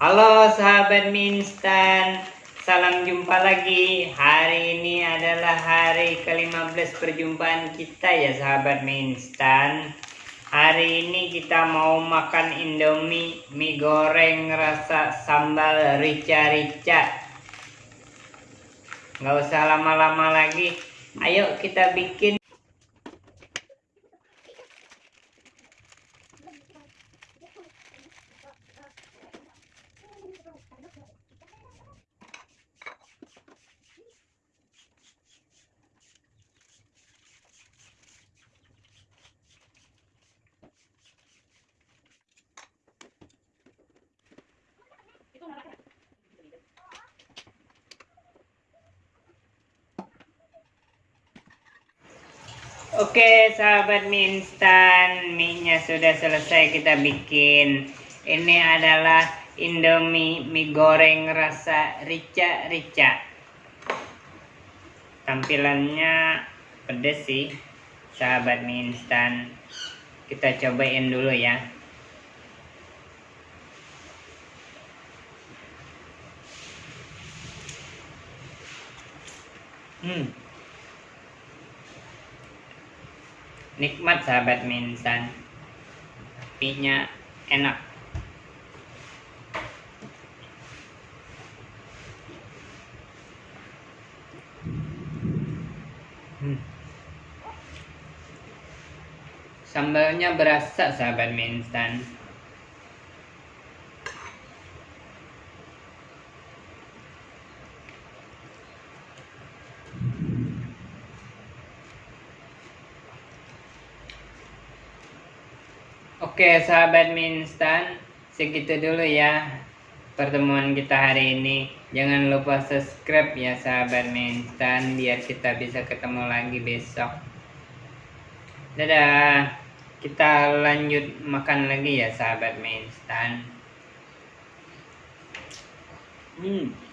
Halo sahabat mie instan, salam jumpa lagi. Hari ini adalah hari ke-15 perjumpaan kita ya sahabat mie instan. Hari ini kita mau makan Indomie mie goreng rasa sambal rica-rica. Nggak usah lama-lama lagi. Ayo kita bikin Oke sahabat mie instan Mie nya sudah selesai kita bikin. Ini adalah Indomie mie goreng rasa rica-rica. Tampilannya pedes sih Sahabat mie instan Kita cobain dulu ya. Hmm nikmat sahabat instan mie enak. Hmm. sambalnya berasa sahabat mie Oke sahabat mie instan segitu dulu ya pertemuan kita hari ini. Jangan lupa subscribe ya sahabat mie instan biar kita bisa ketemu lagi besok. Dadah. Kita lanjut makan lagi ya sahabat mie instan hmm